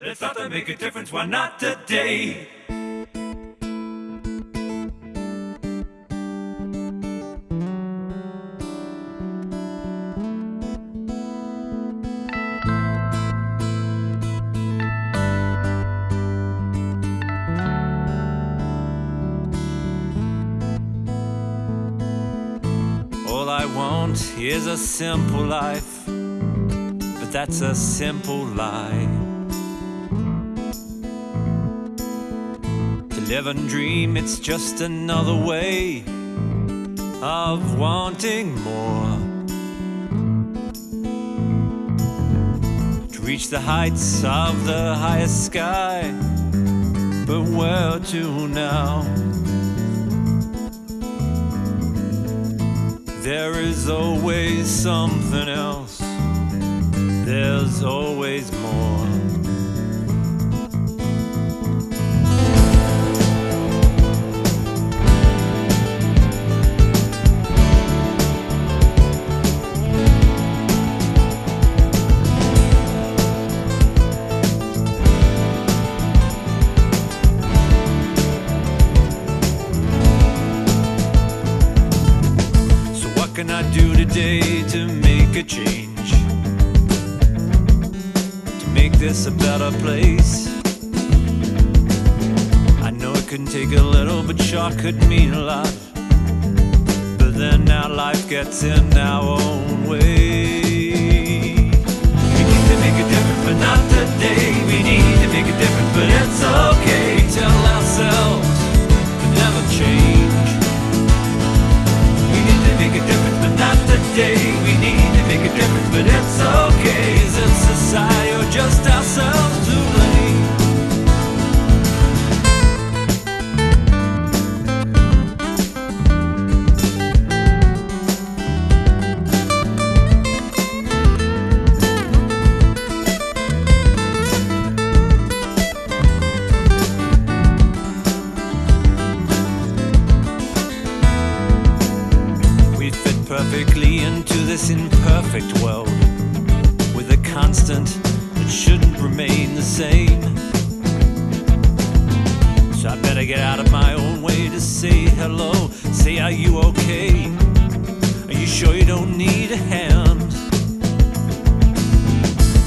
Let's start to make a difference, why not today? All I want is a simple life, but that's a simple lie. Live and dream, it's just another way of wanting more. To reach the heights of the highest sky, but where to now? There is always something else. There's always more. Today to make a change? To make this a better place? I know it can take a little, but sure could mean a lot. But then our life gets in our own way. We need to make a difference, but not today. We need to make a difference, perfectly into this imperfect world with a constant that shouldn't remain the same. So I better get out of my own way to say hello. Say, are you okay? Are you sure you don't need a hand?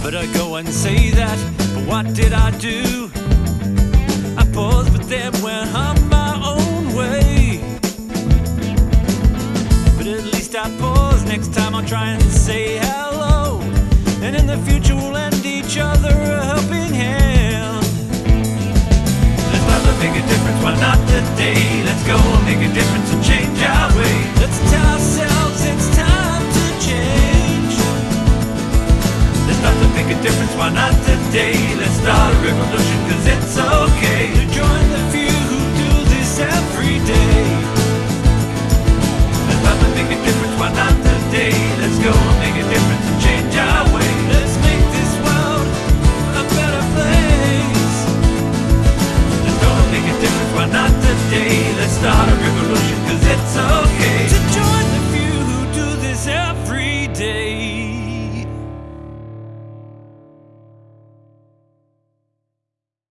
But I go and say that, but what did I do? I paused, but then went on other a helping hand. Let's to make a difference, why not today? Let's go and make a difference and change our way. Let's tell ourselves it's time to change. Let's to make a difference, why not today? Let's start a revolution, cause it's okay to join today? Let's start a revolution, cause it's okay